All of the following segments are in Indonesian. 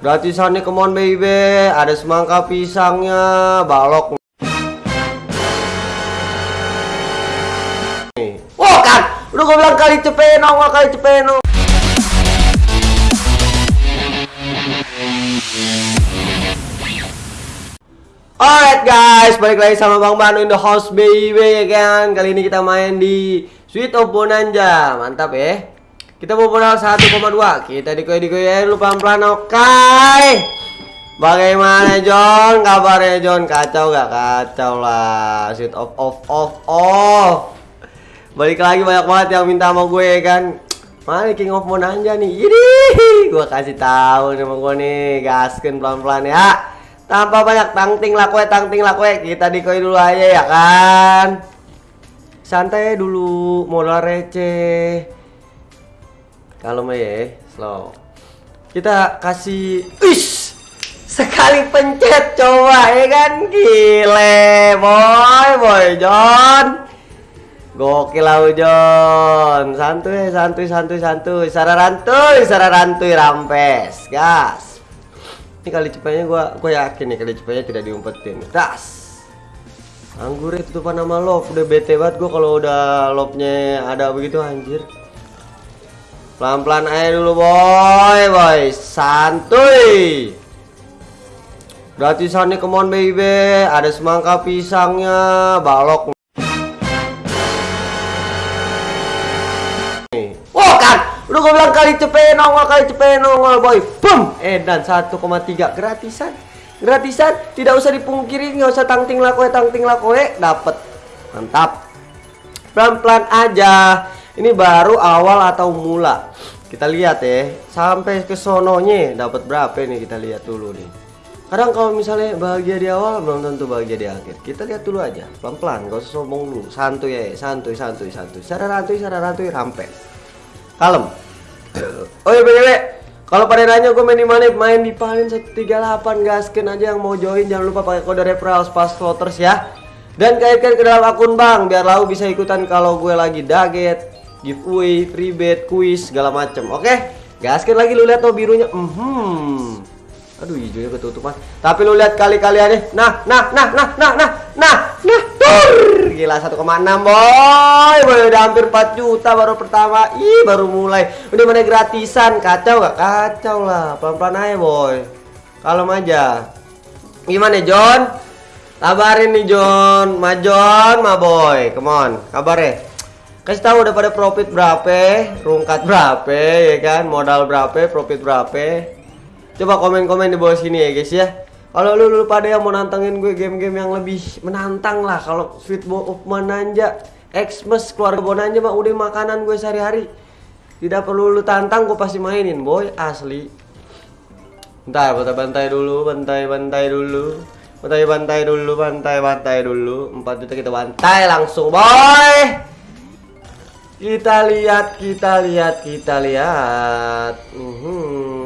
Gratisannya come on baby. Ada semangka pisangnya Balok. Wah kan? Udah gue bilang kali cepeno Kali cepeno. Alright guys, balik lagi sama Bang Banu in the house baby ya kan? Kali ini kita main di Sweet of Bonanza. Mantap ya Kita modal 1,2 Kita dikoy-dikoy dulu pelan-pelan oke? Okay. Bagaimana John? Kabarnya John? Kacau gak? Kacau lah. Sweet of off off off. Balik lagi banyak banget yang minta sama gue kan? Mana King of Bonanza nih Ini Gue kasih tahu sama gue nih. Gaskin pelan-pelan ya. Tanpa banyak tangting lakwe tangting lakwe kita dikoi dulu aja ya kan? Santai dulu modal receh kalau ya slow kita kasih ish sekali pencet coba ya kan gile boy boy John gokil lah John santuy santuy santuy santuy sararantuy sararantuy rampes gas ini kali cepetnya gua gua yakin nih kali cepetnya tidak diumpetin. Das. Anggur itu tuh nama love udah bete banget gua kalau udah love-nya ada begitu anjir. Pelan-pelan aja dulu boy, boy. Santuy. Gratisannya come on baby. Ada semangka pisangnya, balok Udah gue bilang kali cepet nongol, kali cepet nongol boy. Boom! Eh dan 1,3 gratisan. Gratisan, tidak usah dipungkiri, nggak usah tangting lakoe, tangting lakoe, dapet. Mantap. Pelan-pelan aja. Ini baru awal atau mula. Kita lihat ya, sampai ke sononya dapat berapa nih kita lihat dulu nih. Kadang kalau misalnya bahagia di awal belum tentu bahagia di akhir. Kita lihat dulu aja, pelan-pelan, gak usah sombong dulu. Santuy ya, santuy, santuy, santuy. Secara rantuy, secara rantuy, rampes kalem oh iya btw kalau pada nanya gue main di mana main di paling 138 gasken aja yang mau join jangan lupa pakai kode referral pas floaters ya dan kaitkan ke dalam akun bang biar lau bisa ikutan kalau gue lagi daget giveaway, free bet, kuis, segala macem. Oke, okay? gaskin lagi lu lihat tuh birunya. Hmm. Aduh, hijaunya ketutupan. Tapi lu lihat kali-kaliannya. Nah, nah, nah, nah, nah, nah, nah, nah. Tur. Gila 1,6 boy. Boy udah hampir 4 juta baru pertama. Ih, baru mulai. Udah mana gratisan. Kacau gak? Kacau lah. Pelan-pelan aja, boy. Kalem aja. Gimana, John? Kabarin nih John, ma John, ma boy, come on, kabar ya kasih tahu udah pada profit berapa rungkat berapa ya kan? Modal berapa profit berapa. Coba komen-komen di bawah sini ya guys ya. Kalau lu, lu pada yang mau nantangin gue game-game yang lebih menantang lah kalau Sweet Bowl of Mananja Xmas keluarga Bonanja mah udah makanan gue sehari-hari. Tidak perlu lu tantang gue pasti mainin boy asli. Bentar, bantai-bantai dulu, bantai-bantai dulu. Bantai-bantai dulu, bantai-bantai dulu. 4 juta kita bantai langsung boy Kita lihat, kita lihat, kita lihat. Uh -huh.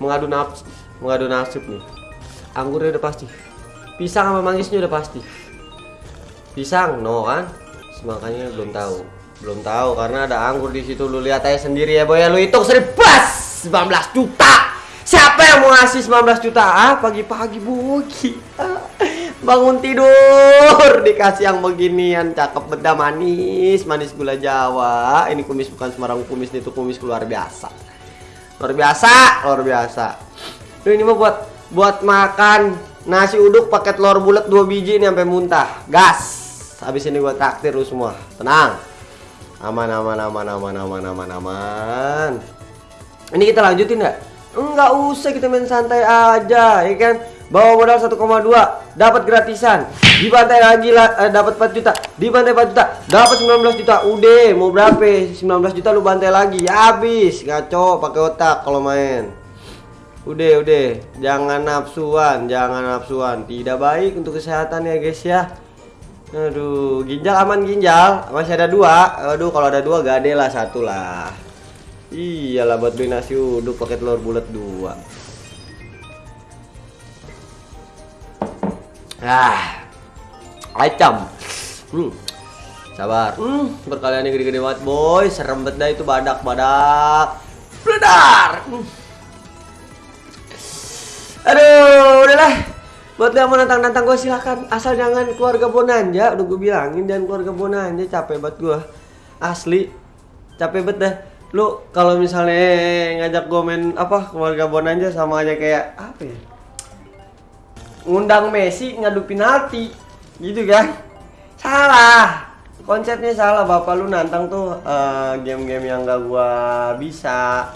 mengadu nafsu mengadu nasib nih. Anggurnya udah pasti. Pisang sama mangisnya udah pasti. Pisang no kan? Makanya belum tahu. Belum tahu karena ada anggur di situ. Lu lihat aja sendiri ya boy. Lu hitung seribas 19 juta. Siapa yang mau ngasih 19 juta? Ah pagi-pagi buki bangun tidur. Dikasih yang beginian. Cakep beda manis. Manis gula jawa. Ini kumis bukan sembarang kumis itu kumis luar biasa. Luar biasa luar biasa. Duh, ini mah buat buat makan. Nasi uduk pakai telur bulat dua biji ini sampai muntah. Gas. Habis ini gua traktir lu semua. Tenang. Aman aman aman aman aman aman aman. Ini kita lanjutin nggak? Enggak usah kita main santai aja ya kan bawa modal 1,2 dapat gratisan. Dibantai lagi lah eh, dapat 4 juta. Dibantai 4 juta dapat 19 juta. Udah mau berapa? 19 juta lu bantai lagi ya habis. Ngaco pakai otak kalau main. Udah udah. Jangan nafsuan jangan nafsuan. Tidak baik untuk kesehatan ya guys ya. Aduh ginjal aman ginjal. Masih ada dua. Aduh kalau ada dua gade lah satu lah. Iyalah buat beli nasi uduk pakai telur bulat dua ah ayam hmm sabar hmm berkalian gede-gede banget boy serem banget dah itu badak badak Bledar. Hmm. Aduh, udahlah. Buat yang mau nantang-nantang gue silakan. Asal jangan keluarga Bonanja. Udah gue bilangin jangan keluarga Bonanja. Capek banget gue. Asli. Capek banget dah. Lu kalau misalnya ngajak gue main apa keluarga Bonanja sama aja kayak apa ya? Ngundang Messi ngadu penalti. Gitu kan? Salah. Konsepnya salah. Bapak lu nantang tuh eh, game-game yang gak gua bisa.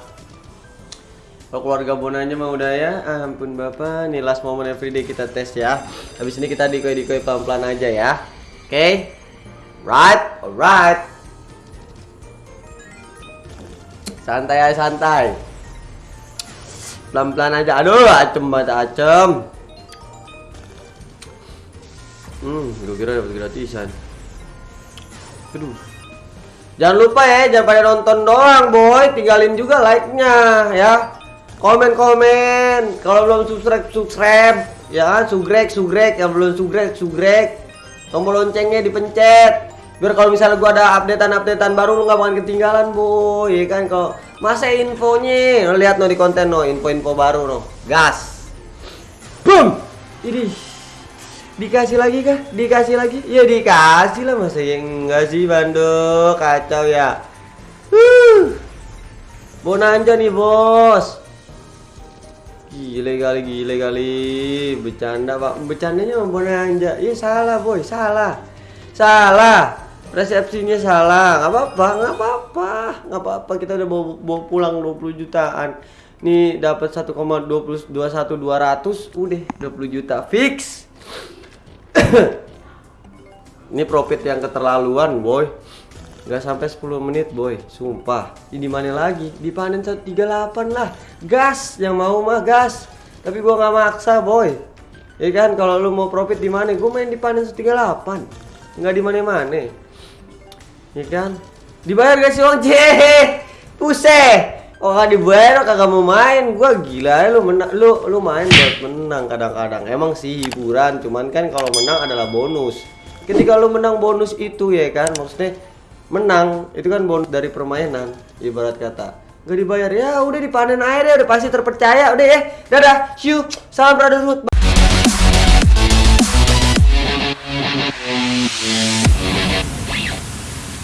Keluarga Bonanya mah udah ya, ah, ampun bapak, nih last moment everyday kita tes ya. Habis ini kita dikoi-dikoi pelan-pelan aja ya. Oke? Right, alright. Santai santai. Pelan-pelan aja. Aduh, acem banget acem. Hmm, gue kira dapat gratisan. Aduh. Jangan lupa ya, jangan pada nonton doang, boy. Tinggalin juga like-nya ya. Komen-komen. Kalau belum subscribe, subscribe. Ya kan, sugrek, sugrek. Yang belum sugrek, sugrek. Tombol loncengnya dipencet. Biar kalau misalnya gua ada updatean-updatean baru lu nggak bakalan ketinggalan, boy. Ya kan kalau masa infonya, lihat no di konten no, info-info baru no. Gas. Boom. Ini dikasih lagi kah? Dikasih lagi? Ya dikasih lah masa yang enggak sih Bando kacau ya. Huh. Bonanja nih bos. Gile kali, gile kali. Bercanda pak, bercandanya sama Bonanja. Iya salah boy, salah, salah. Resepsinya salah, nggak apa-apa, nggak apa-apa, nggak apa-apa. Kita udah bawa, bawa pulang 20 jutaan. Nih dapat 1,21 200, udah 20 juta fix. Ini profit yang keterlaluan, boy. Gak sampai 10 menit, boy. Sumpah. Ini mana lagi? Dipanen 138 lah. Gas yang mau mah gas. Tapi gua nggak maksa, boy. Ya kan kalau lu mau profit di mana? Gua main di panen 138. Nggak di mana-mana. Ya kan? Dibayar gak sih Wong C? Puse. Oh dibayar kagak mau main. Gua gila ya lu menang lu lu main buat menang kadang-kadang. Emang sih hiburan cuman kan kalau menang adalah bonus. Ketika lu menang bonus itu ya kan maksudnya menang itu kan bonus dari permainan ibarat kata. Gak dibayar ya udah dipanen air ya udah pasti terpercaya udah ya. Dadah see salam brotherhood